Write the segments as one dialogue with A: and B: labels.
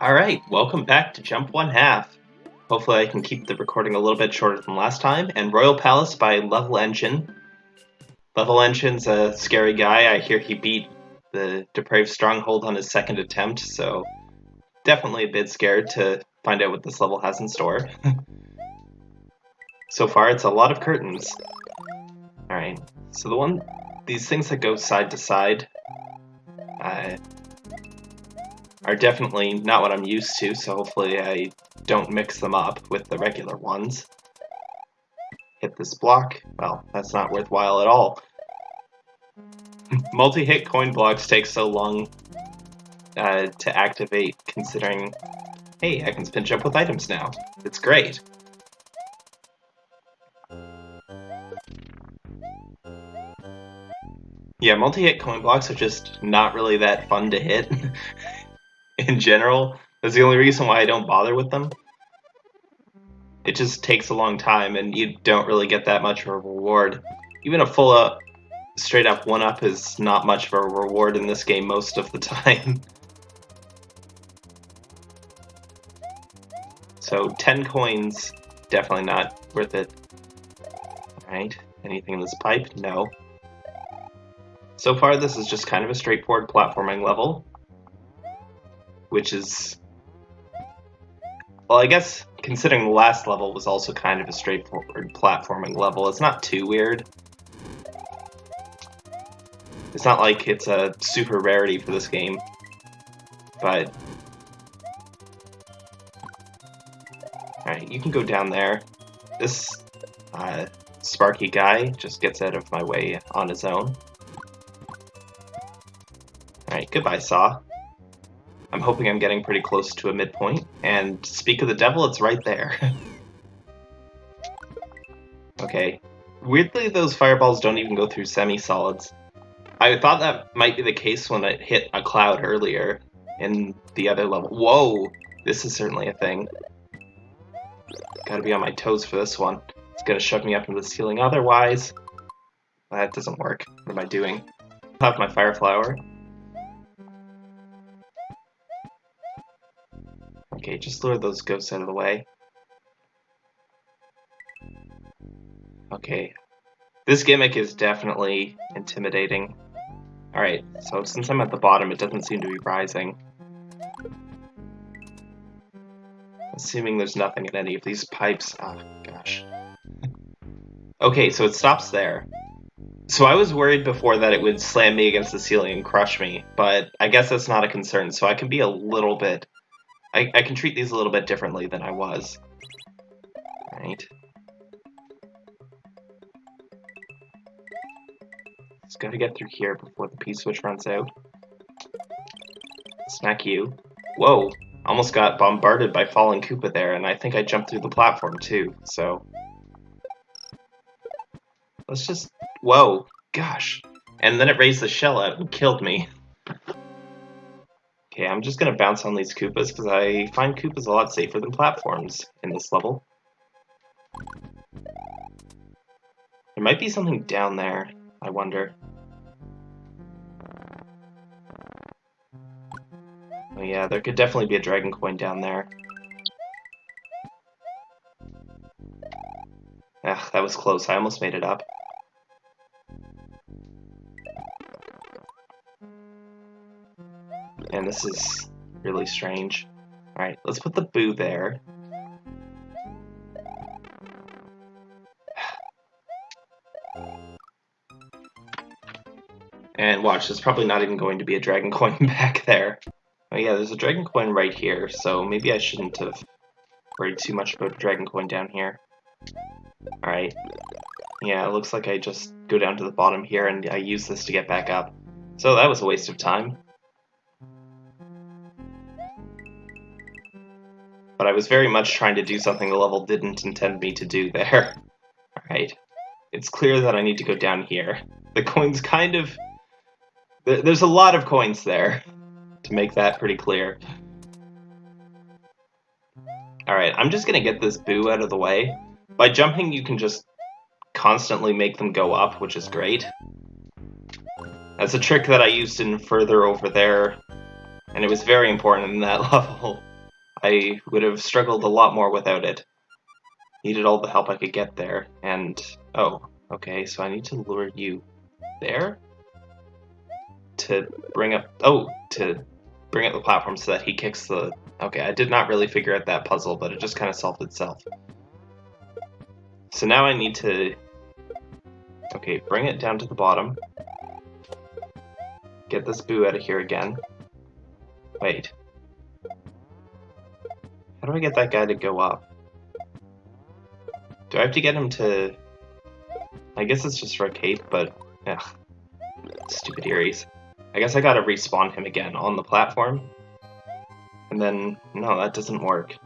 A: Alright, welcome back to Jump One Half. Hopefully I can keep the recording a little bit shorter than last time. And Royal Palace by Level Engine. Level Engine's a scary guy. I hear he beat the Depraved Stronghold on his second attempt, so definitely a bit scared to find out what this level has in store. so far it's a lot of curtains. Alright, so the one, these things that go side to side, uh, are definitely not what I'm used to, so hopefully I don't mix them up with the regular ones. Hit this block. Well, that's not worthwhile at all. Multi-hit coin blocks take so long uh, to activate, considering, hey, I can spin jump with items now. It's great. Yeah, multi-hit coin blocks are just not really that fun to hit. in general. That's the only reason why I don't bother with them. It just takes a long time, and you don't really get that much of a reward. Even a full up, straight up one up is not much of a reward in this game most of the time. so 10 coins, definitely not worth it. Alright, anything in this pipe? No. So far this is just kind of a straightforward platforming level which is well, I guess considering the last level was also kind of a straightforward platforming level, it's not too weird. It's not like it's a super rarity for this game, but... Alright, you can go down there. This uh, Sparky guy just gets out of my way on his own. Alright, goodbye, Saw. I'm hoping I'm getting pretty close to a midpoint, and speak of the devil, it's right there. okay. Weirdly, those fireballs don't even go through semi-solids. I thought that might be the case when it hit a cloud earlier in the other level. Whoa! This is certainly a thing. Gotta be on my toes for this one. It's gonna shove me up into the ceiling otherwise. That doesn't work. What am I doing? I have my fire flower. Okay, just lure those ghosts out of the way. Okay. This gimmick is definitely intimidating. Alright, so since I'm at the bottom, it doesn't seem to be rising. Assuming there's nothing in any of these pipes. Oh, gosh. Okay, so it stops there. So I was worried before that it would slam me against the ceiling and crush me, but I guess that's not a concern, so I can be a little bit I, I can treat these a little bit differently than I was. Right. Just gotta get through here before the P-switch runs out. Smack you. Whoa! Almost got bombarded by falling Koopa there, and I think I jumped through the platform too, so... Let's just... Whoa! Gosh! And then it raised the shell out and killed me. Okay, I'm just going to bounce on these Koopas because I find Koopas a lot safer than platforms in this level. There might be something down there, I wonder. Oh yeah, there could definitely be a dragon coin down there. Ugh, that was close. I almost made it up. This is really strange. Alright, let's put the boo there. And watch, there's probably not even going to be a dragon coin back there. Oh yeah, there's a dragon coin right here, so maybe I shouldn't have worried too much about dragon coin down here. Alright. Yeah, it looks like I just go down to the bottom here and I use this to get back up. So that was a waste of time. But I was very much trying to do something the level didn't intend me to do there. Alright. It's clear that I need to go down here. The coins kind of... There's a lot of coins there, to make that pretty clear. Alright, I'm just gonna get this boo out of the way. By jumping, you can just constantly make them go up, which is great. That's a trick that I used in further over there, and it was very important in that level. I would have struggled a lot more without it. Needed all the help I could get there, and... Oh, okay, so I need to lure you there? To bring up... Oh, to bring up the platform so that he kicks the... Okay, I did not really figure out that puzzle, but it just kind of solved itself. So now I need to... Okay, bring it down to the bottom. Get this boo out of here again. Wait. How do I get that guy to go up? Do I have to get him to... I guess it's just for a cape, but... Ugh. Stupid Eeries. I guess I gotta respawn him again on the platform. And then... No, that doesn't work.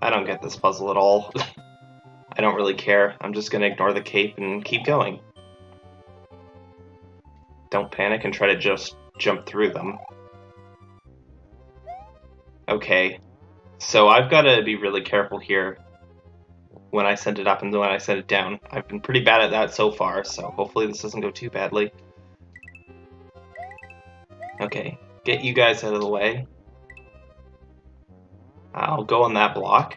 A: I don't get this puzzle at all. I don't really care. I'm just gonna ignore the cape and keep going. Don't panic and try to just jump through them. Okay, so I've got to be really careful here when I send it up and when I send it down. I've been pretty bad at that so far, so hopefully this doesn't go too badly. Okay, get you guys out of the way. I'll go on that block.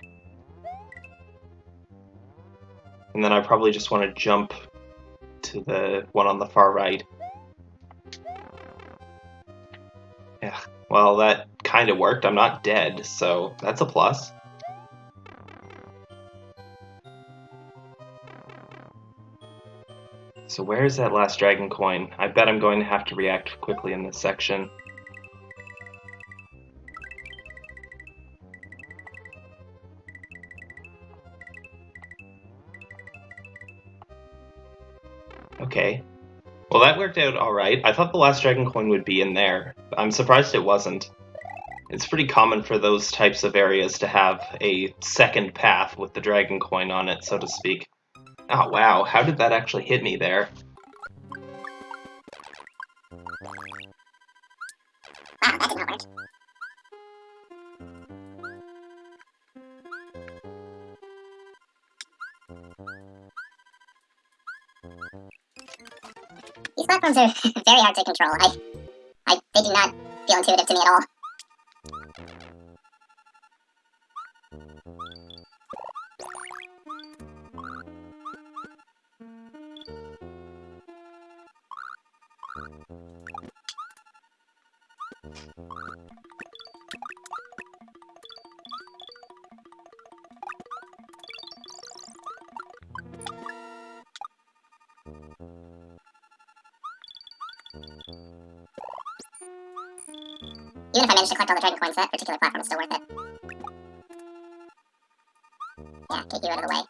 A: And then I probably just want to jump to the one on the far right. Yeah, well that kind of worked. I'm not dead, so that's a plus. So where is that last dragon coin? I bet I'm going to have to react quickly in this section. Okay. Well, that worked out alright. I thought the last dragon coin would be in there. I'm surprised it wasn't. It's pretty common for those types of areas to have a second path with the dragon coin on it, so to speak. Oh wow, how did that actually hit me there?
B: Wow. These platforms are very hard to control. I, I, they do not feel intuitive to me at all. Even if I manage to collect all the dragon coins, that particular platform is still worth it. Yeah, get you out of the way.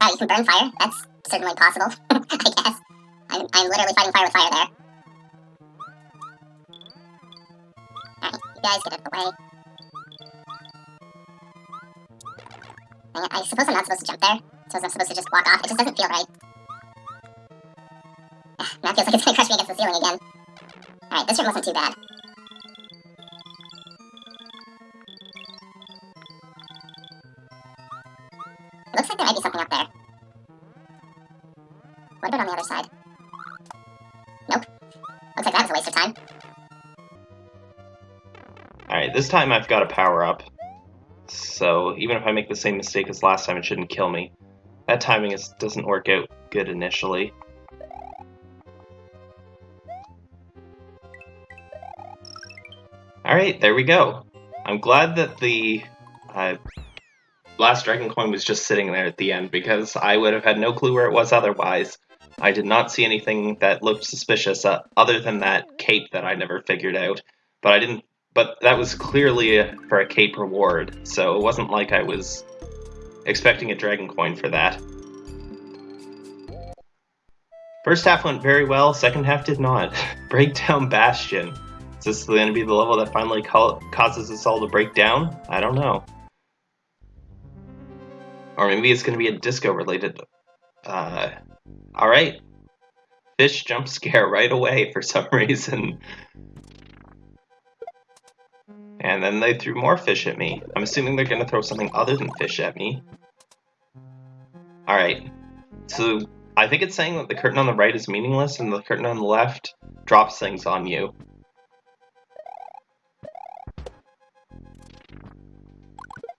B: Ah, you can burn fire? That's certainly possible, I guess. I'm, literally fighting fire with fire there. Alright, you guys get. It, I suppose I'm not supposed to jump there. So I'm supposed to just walk off. It just doesn't feel right. now it feels like it's gonna crush me against the ceiling again. Alright, this room wasn't too bad.
A: This time I've got a power up. So even if I make the same mistake as last time, it shouldn't kill me. That timing is, doesn't work out good initially. Alright, there we go. I'm glad that the uh, last dragon coin was just sitting there at the end because I would have had no clue where it was otherwise. I did not see anything that looked suspicious uh, other than that cape that I never figured out. But I didn't. But that was clearly a, for a cape reward, so it wasn't like I was expecting a dragon coin for that. First half went very well, second half did not. Breakdown Bastion. Is this going to be the level that finally causes us all to break down? I don't know. Or maybe it's going to be a disco related. Uh, Alright. Fish jump scare right away for some reason. And then they threw more fish at me. I'm assuming they're going to throw something other than fish at me. Alright. So, I think it's saying that the curtain on the right is meaningless and the curtain on the left drops things on you.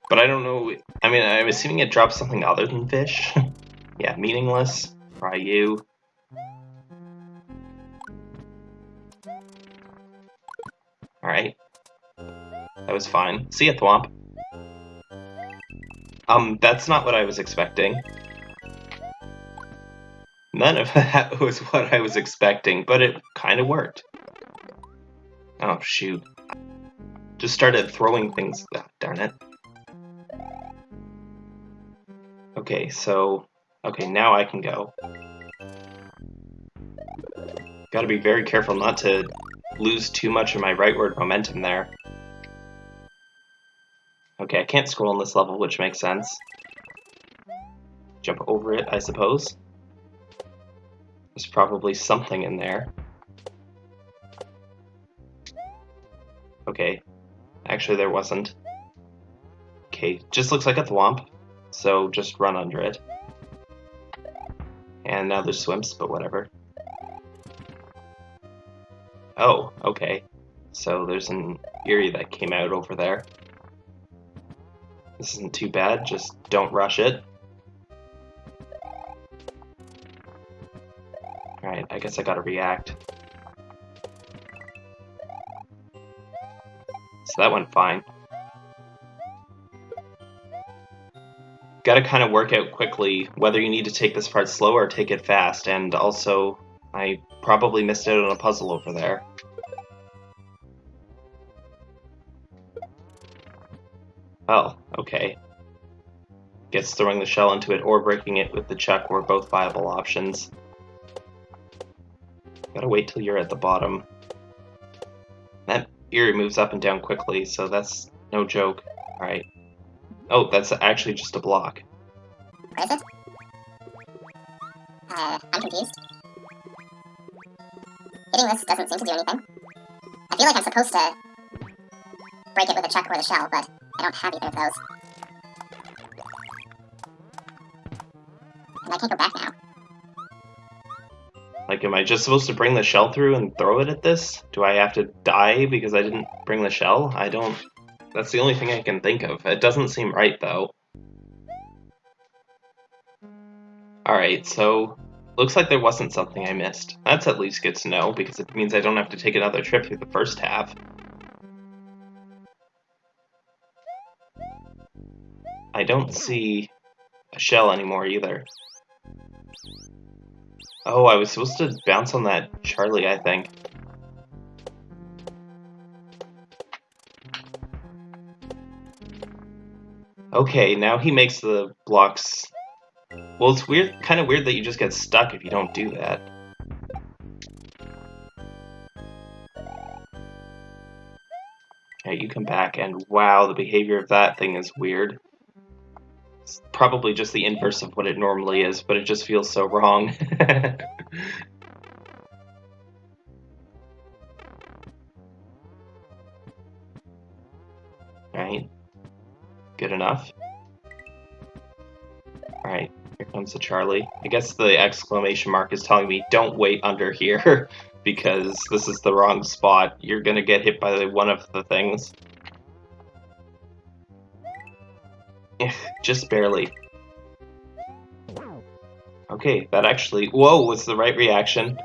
A: But I don't know. I mean, I'm assuming it drops something other than fish. yeah, meaningless. Ryu. Alright. That was fine. See ya, Thwomp. Um, that's not what I was expecting. None of that was what I was expecting, but it kind of worked. Oh, shoot. Just started throwing things. Oh, darn it. Okay, so... Okay, now I can go. Gotta be very careful not to lose too much of my rightward momentum there. Okay, I can't scroll on this level, which makes sense. Jump over it, I suppose. There's probably something in there. Okay. Actually, there wasn't. Okay, just looks like a thwomp so just run under it. And now there's swims, but whatever. Oh, okay. So there's an Eerie that came out over there. This isn't too bad, just don't rush it. Alright, I guess I gotta react. So that went fine. got to kind of work out quickly whether you need to take this part slow or take it fast, and also, I probably missed out on a puzzle over there. Oh, okay. Guess throwing the shell into it or breaking it with the chuck were both viable options. Gotta wait till you're at the bottom. That Eerie moves up and down quickly, so that's no joke. Alright. Oh, that's actually just a block.
B: Where is it? Uh, I'm confused. Hitting this doesn't seem to do anything. I feel like I'm supposed to break it with a chuck or the shell, but I don't have either of those. And I can't go back now.
A: Like, am I just supposed to bring the shell through and throw it at this? Do I have to die because I didn't bring the shell? I don't... That's the only thing I can think of. It doesn't seem right, though. Alright, so... Looks like there wasn't something I missed. That's at least good to know, because it means I don't have to take another trip through the first half. I don't see a shell anymore either. Oh, I was supposed to bounce on that Charlie, I think. Okay, now he makes the blocks... Well, it's weird, kind of weird that you just get stuck if you don't do that. Okay, you come back, and wow, the behavior of that thing is weird. It's probably just the inverse of what it normally is, but it just feels so wrong. right. Good enough. Alright, here comes the Charlie. I guess the exclamation mark is telling me don't wait under here because this is the wrong spot. You're gonna get hit by one of the things. Just barely. Okay, that actually... Whoa, was the right reaction.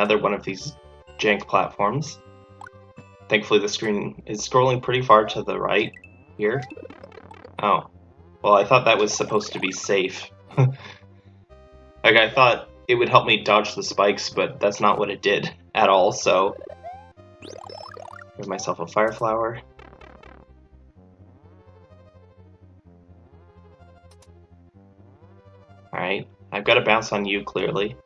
A: another one of these jank platforms. Thankfully the screen is scrolling pretty far to the right here. Oh. Well, I thought that was supposed to be safe. like, I thought it would help me dodge the spikes, but that's not what it did at all, so... Give myself a fire flower. Alright, I've got to bounce on you, clearly.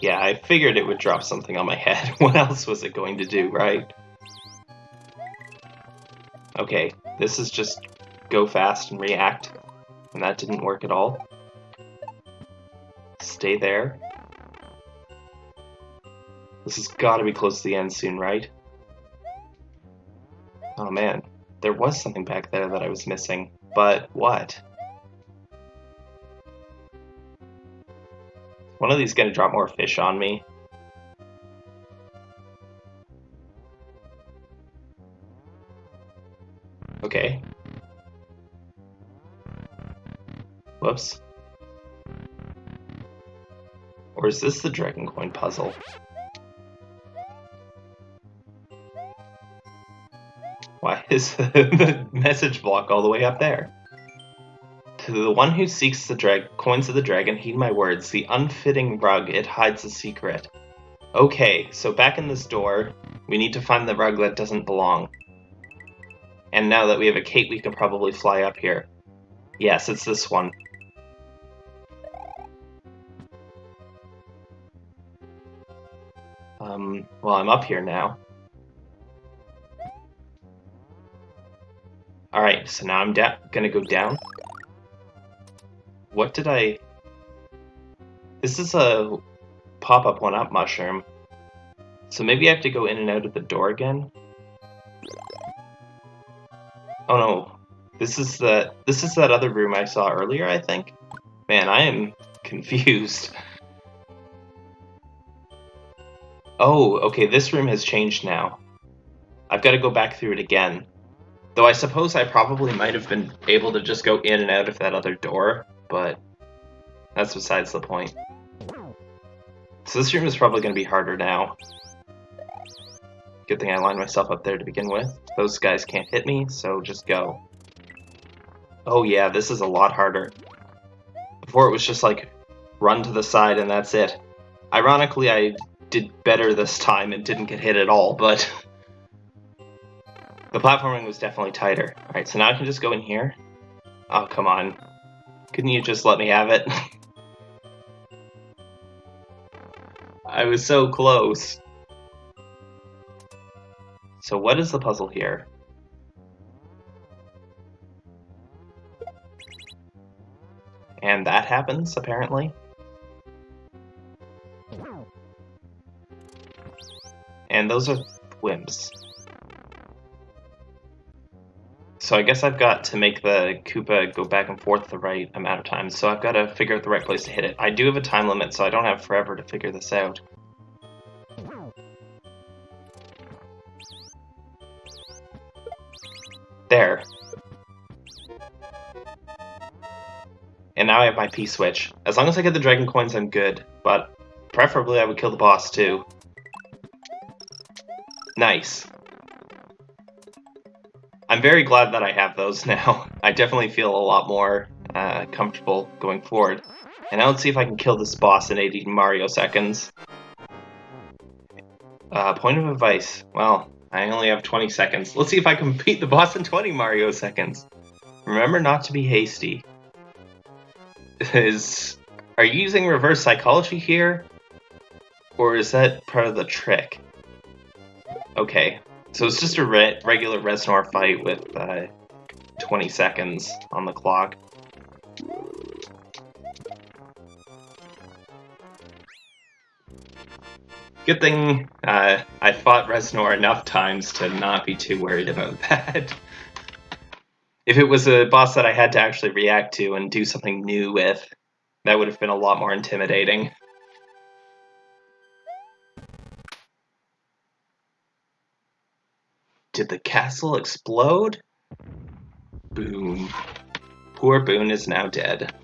A: Yeah, I figured it would drop something on my head. what else was it going to do, right? Okay, this is just go fast and react. And that didn't work at all. Stay there. This has got to be close to the end soon, right? Oh man, there was something back there that I was missing. But what? One of these gonna drop more fish on me. Okay. Whoops. Or is this the Dragon Coin puzzle? Why is the message block all the way up there? To the one who seeks the drag coins of the dragon, heed my words. The unfitting rug, it hides a secret. Okay, so back in this door, we need to find the rug that doesn't belong. And now that we have a cape, we can probably fly up here. Yes, it's this one. Um, well, I'm up here now. Alright, so now I'm gonna go down. What did I... This is a pop-up one-up mushroom. So maybe I have to go in and out of the door again? Oh no, this is the this is that other room I saw earlier, I think. Man, I am confused. Oh, okay, this room has changed now. I've got to go back through it again. Though I suppose I probably might have been able to just go in and out of that other door, but that's besides the point. So this room is probably going to be harder now. Good thing I lined myself up there to begin with. Those guys can't hit me, so just go. Oh yeah, this is a lot harder. Before it was just like, run to the side and that's it. Ironically, I did better this time and didn't get hit at all, but... the platforming was definitely tighter. Alright, so now I can just go in here. Oh, come on. Couldn't you just let me have it? I was so close. So what is the puzzle here? And that happens, apparently. And those are whims. So I guess I've got to make the Koopa go back and forth the right amount of times, so I've got to figure out the right place to hit it. I do have a time limit, so I don't have forever to figure this out. There. And now I have my P-switch. As long as I get the Dragon Coins, I'm good, but preferably I would kill the boss too. Nice. I'm very glad that I have those now. I definitely feel a lot more uh, comfortable going forward. And now let's see if I can kill this boss in 80 Mario seconds. Uh, point of advice. Well, I only have 20 seconds. Let's see if I can beat the boss in 20 Mario seconds. Remember not to be hasty. Is... Are you using reverse psychology here? Or is that part of the trick? Okay, so it's just a re regular Reznor fight with uh, 20 seconds on the clock. Good thing uh, I fought Reznor enough times to not be too worried about that. if it was a boss that I had to actually react to and do something new with, that would have been a lot more intimidating. Did the castle explode? Boom. Poor Boone is now dead.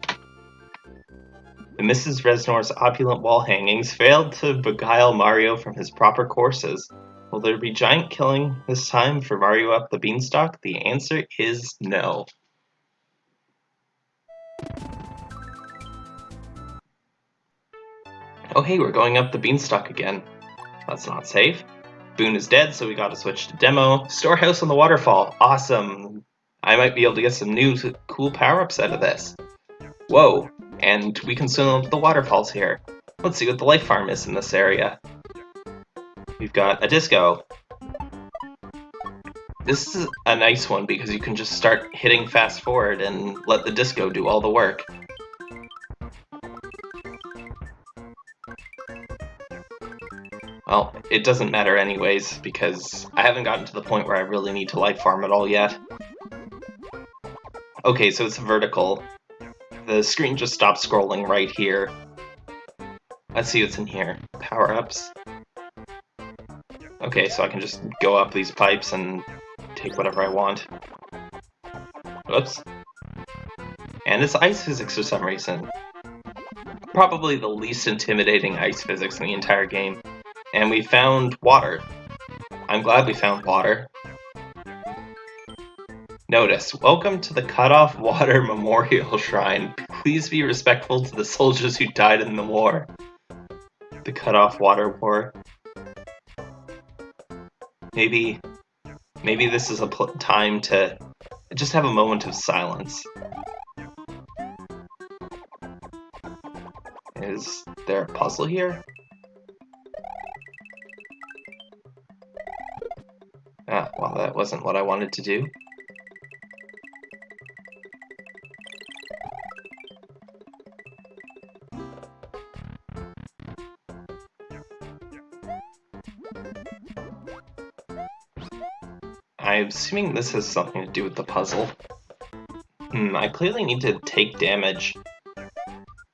A: The Mrs. Reznor's opulent wall hangings failed to beguile Mario from his proper courses. Will there be giant killing this time for Mario up the beanstalk? The answer is no. Oh hey, we're going up the beanstalk again. That's not safe. Boone is dead, so we gotta switch to demo. Storehouse on the waterfall. Awesome. I might be able to get some new cool power-ups out of this. Whoa, and we up the waterfalls here. Let's see what the life farm is in this area. We've got a disco. This is a nice one because you can just start hitting fast forward and let the disco do all the work. Well, it doesn't matter anyways, because I haven't gotten to the point where I really need to life farm at all yet. Okay, so it's vertical. The screen just stops scrolling right here. Let's see what's in here. Power-ups. Okay, so I can just go up these pipes and take whatever I want. Whoops. And it's ice physics for some reason. Probably the least intimidating ice physics in the entire game. And we found water. I'm glad we found water. Notice, welcome to the Cut-Off Water Memorial Shrine. Please be respectful to the soldiers who died in the war. The Cut-Off Water War. Maybe, maybe this is a time to just have a moment of silence. Is there a puzzle here? Wasn't what I wanted to do. I'm assuming this has something to do with the puzzle. Hmm, I clearly need to take damage.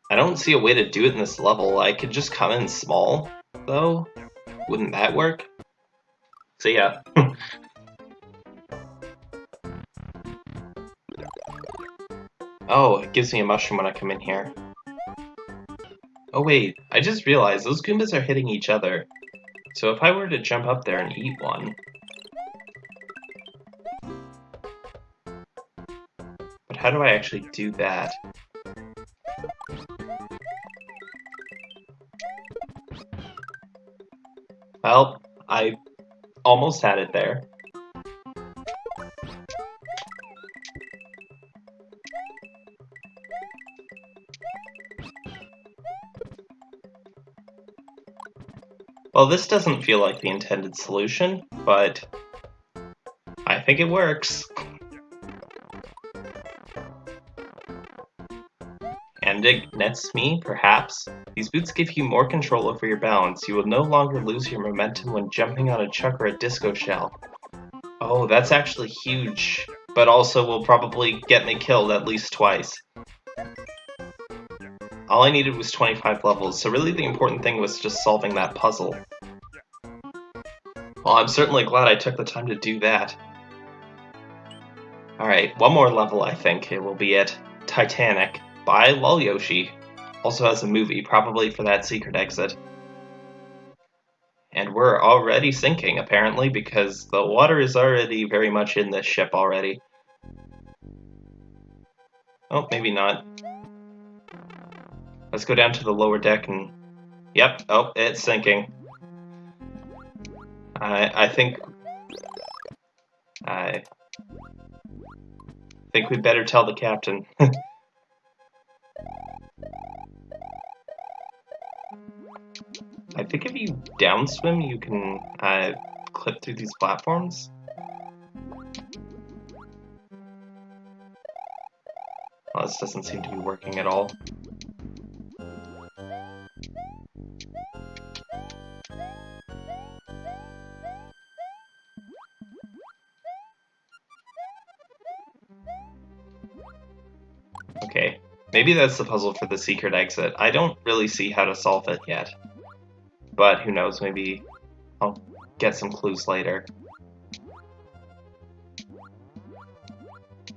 A: I don't see a way to do it in this level. I could just come in small, though. Wouldn't that work? So yeah. oh, it gives me a mushroom when I come in here. Oh wait, I just realized those Goombas are hitting each other. So if I were to jump up there and eat one... But how do I actually do that? Well, I almost had it there. This doesn't feel like the intended solution, but I think it works. And it nets me, perhaps. These boots give you more control over your balance. You will no longer lose your momentum when jumping on a chuck or a disco shell. Oh, that's actually huge, but also will probably get me killed at least twice. All I needed was 25 levels, so really the important thing was just solving that puzzle. Well, I'm certainly glad I took the time to do that. Alright, one more level I think it will be it. Titanic by Lol Yoshi. Also has a movie, probably for that secret exit. And we're already sinking, apparently, because the water is already very much in this ship already. Oh, maybe not. Let's go down to the lower deck and... Yep, oh, it's sinking. I, I think... I think we'd better tell the captain. I think if you downswim, you can uh, clip through these platforms. Well, this doesn't seem to be working at all. Maybe that's the puzzle for the secret exit. I don't really see how to solve it yet. But who knows, maybe I'll get some clues later.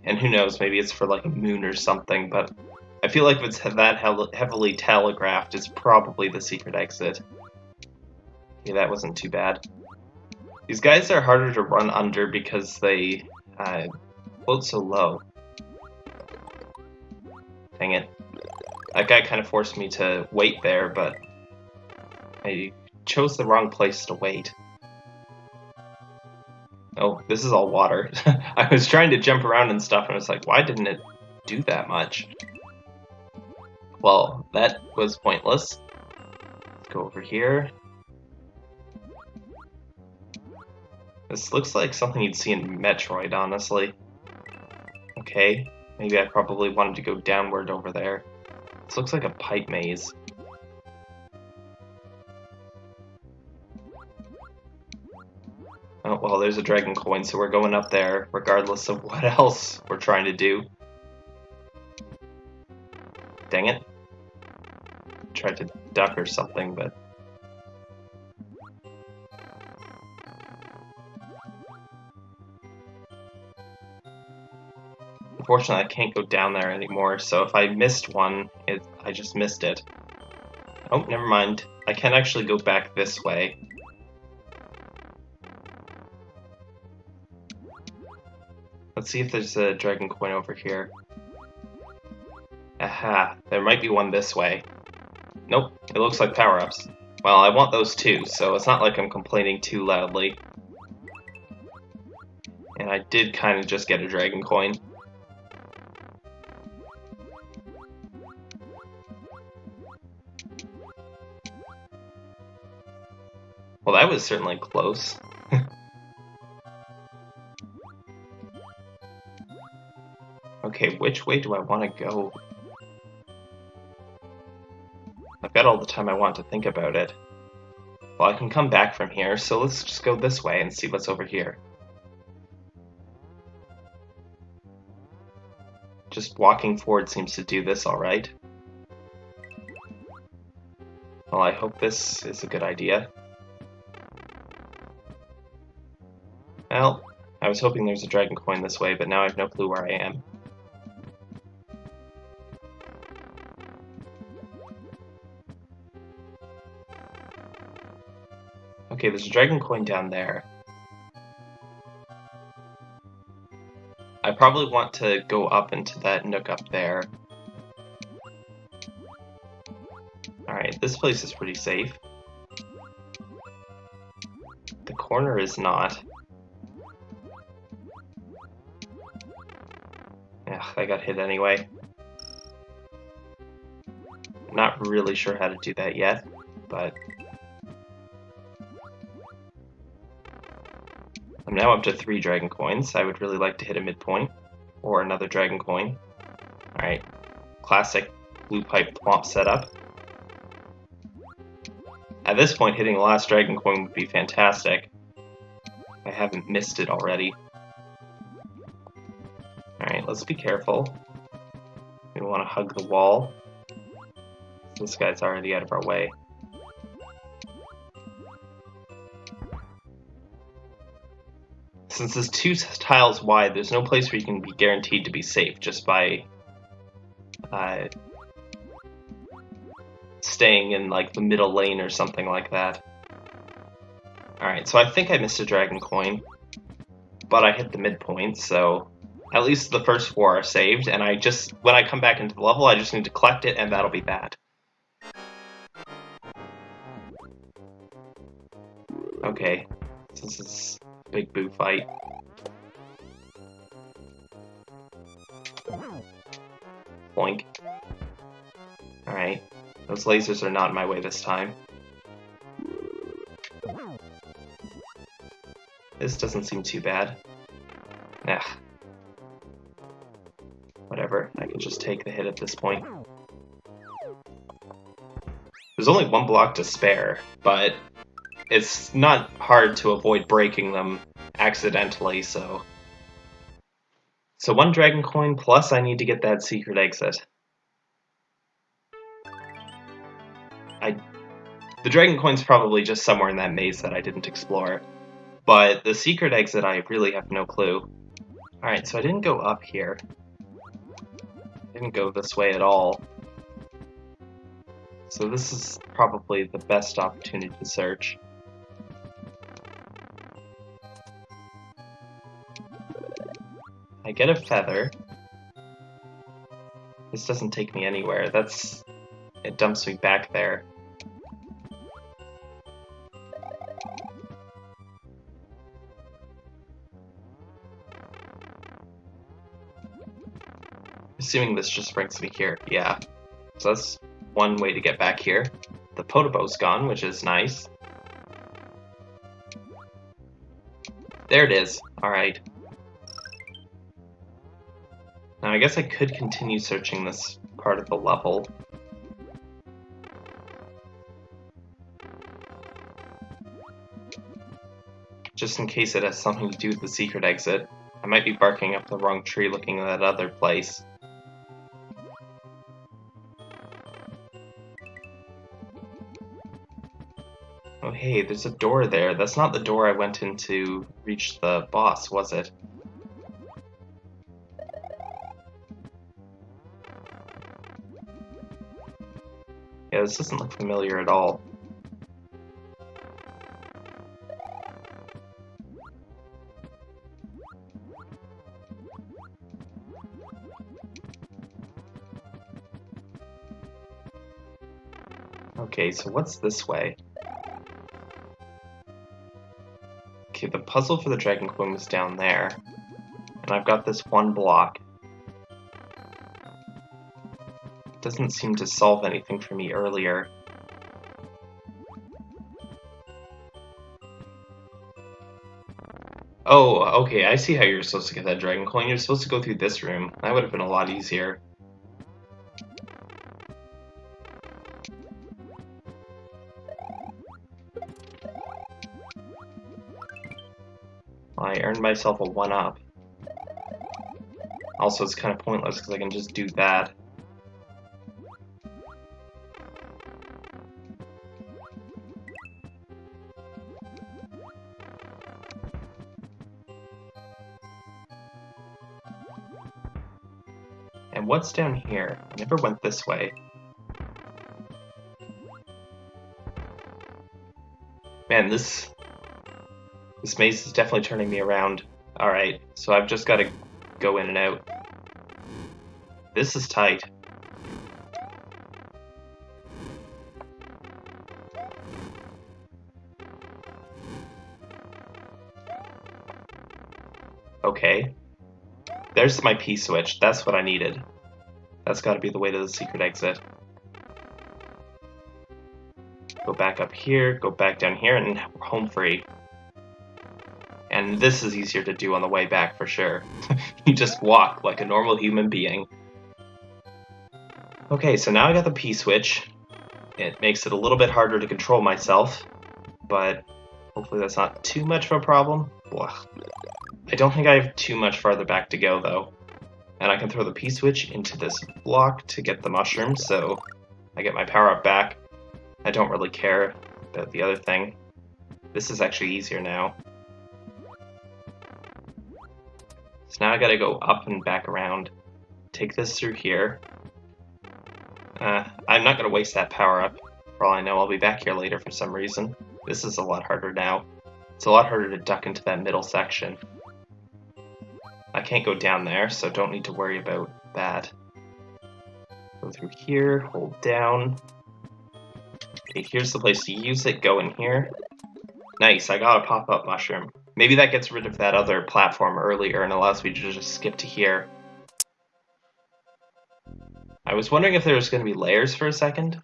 A: And who knows, maybe it's for like a moon or something, but I feel like if it's that heavily telegraphed, it's probably the secret exit. Yeah, that wasn't too bad. These guys are harder to run under because they uh, float so low. That guy kind of forced me to wait there, but I chose the wrong place to wait. Oh, this is all water. I was trying to jump around and stuff, and I was like, why didn't it do that much? Well, that was pointless. Let's go over here. This looks like something you'd see in Metroid, honestly. Okay, maybe I probably wanted to go downward over there. This looks like a pipe maze. Oh, well, there's a dragon coin, so we're going up there, regardless of what else we're trying to do. Dang it. Tried to duck or something, but... Unfortunately, I can't go down there anymore, so if I missed one, it, I just missed it. Oh, never mind. I can actually go back this way. Let's see if there's a dragon coin over here. Aha, there might be one this way. Nope, it looks like power-ups. Well, I want those too, so it's not like I'm complaining too loudly. And I did kind of just get a dragon coin. Well, that was certainly close. okay, which way do I want to go? I've got all the time I want to think about it. Well, I can come back from here, so let's just go this way and see what's over here. Just walking forward seems to do this alright. Well, I hope this is a good idea. Was hoping there's a dragon coin this way, but now I have no clue where I am. Okay, there's a dragon coin down there. I probably want to go up into that nook up there. Alright, this place is pretty safe. The corner is not. I got hit anyway. Not really sure how to do that yet, but... I'm now up to three dragon coins. I would really like to hit a midpoint, or another dragon coin. Alright, classic blue pipe thwomp setup. At this point, hitting the last dragon coin would be fantastic. I haven't missed it already. Let's be careful. We want to hug the wall. This guy's already out of our way. Since it's two tiles wide, there's no place where you can be guaranteed to be safe just by uh, staying in like the middle lane or something like that. Alright, so I think I missed a dragon coin, but I hit the midpoint, so at least the first four are saved, and I just, when I come back into the level, I just need to collect it, and that'll be that. Okay, this is big boo fight. Boink. Alright, those lasers are not in my way this time. This doesn't seem too bad. Ugh. Just take the hit at this point. There's only one block to spare, but it's not hard to avoid breaking them accidentally, so... So one dragon coin, plus I need to get that secret exit. I... The dragon coin's probably just somewhere in that maze that I didn't explore. But the secret exit, I really have no clue. Alright, so I didn't go up here didn't go this way at all. So this is probably the best opportunity to search. I get a feather. This doesn't take me anywhere. That's... It dumps me back there. Assuming this just brings me here. Yeah. So that's one way to get back here. The Podoboo's gone, which is nice. There it is. Alright. Now I guess I could continue searching this part of the level. Just in case it has something to do with the secret exit. I might be barking up the wrong tree looking at that other place. Hey, there's a door there. That's not the door I went in to reach the boss, was it? Yeah, this doesn't look familiar at all. Okay, so what's this way? Okay, the puzzle for the Dragon Coin is down there. And I've got this one block. Doesn't seem to solve anything for me earlier. Oh, okay, I see how you're supposed to get that Dragon Coin. You're supposed to go through this room. That would have been a lot easier. Myself a 1-up. Also, it's kind of pointless because I can just do that. And what's down here? I never went this way. Man, this this maze is definitely turning me around. Alright, so I've just got to go in and out. This is tight. Okay. There's my P-switch. That's what I needed. That's got to be the way to the secret exit. Go back up here, go back down here, and we're home free and this is easier to do on the way back for sure. you just walk like a normal human being. Okay, so now I got the P-switch. It makes it a little bit harder to control myself, but hopefully that's not too much of a problem. I don't think I have too much farther back to go, though. And I can throw the P-switch into this block to get the mushroom, so I get my power-up back. I don't really care about the other thing. This is actually easier now. So now I gotta go up and back around. Take this through here. Uh, I'm not gonna waste that power up. For all I know, I'll be back here later for some reason. This is a lot harder now. It's a lot harder to duck into that middle section. I can't go down there, so don't need to worry about that. Go through here, hold down. Okay, here's the place to use it, go in here. Nice, I got a pop-up mushroom. Maybe that gets rid of that other platform earlier and allows me to just skip to here. I was wondering if there was going to be layers for a second.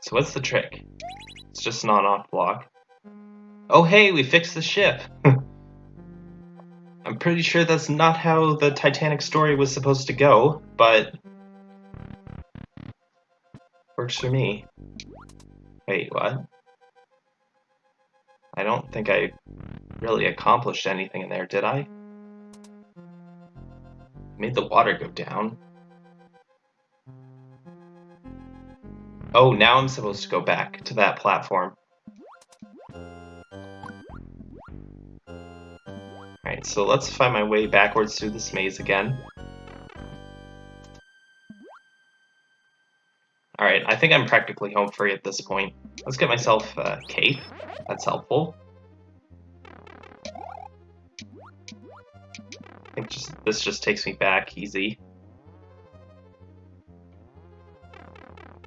A: So what's the trick? It's just an on-off block. Oh hey, we fixed the ship! I'm pretty sure that's not how the Titanic story was supposed to go, but... Works for me. Wait, what? I don't think I really accomplished anything in there, did I? Made the water go down. Oh, now I'm supposed to go back to that platform. Alright, so let's find my way backwards through this maze again. Alright, I think I'm practically home free at this point. Let's get myself a cape. That's helpful. I think just this just takes me back easy.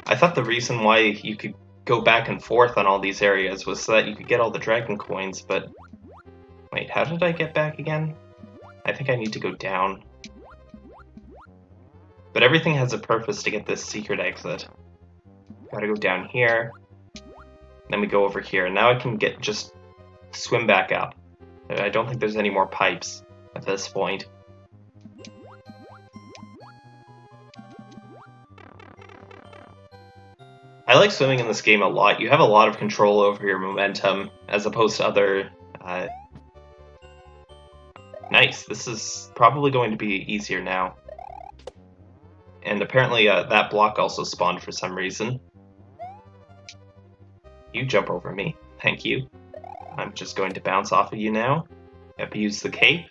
A: I thought the reason why you could go back and forth on all these areas was so that you could get all the dragon coins, but... Wait, how did I get back again? I think I need to go down. But everything has a purpose to get this secret exit. Gotta go down here. Then we go over here. Now I can get just swim back up. I don't think there's any more pipes at this point. I like swimming in this game a lot. You have a lot of control over your momentum as opposed to other... Uh... Nice. This is probably going to be easier now. And apparently uh, that block also spawned for some reason. You jump over me. Thank you. I'm just going to bounce off of you now. Abuse the cape.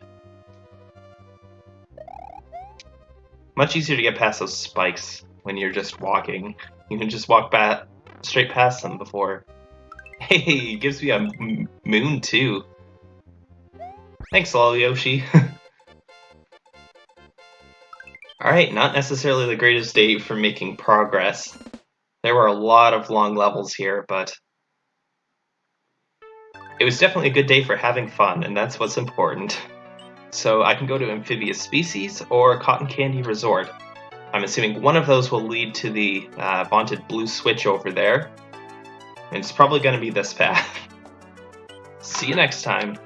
A: Much easier to get past those spikes when you're just walking. You can just walk back straight past them before. Hey, gives me a moon too. Thanks, Lol Yoshi. Alright, not necessarily the greatest day for making progress. There were a lot of long levels here, but it was definitely a good day for having fun, and that's what's important. So I can go to Amphibious Species or Cotton Candy Resort. I'm assuming one of those will lead to the uh, vaunted blue switch over there. And it's probably going to be this path. See you next time.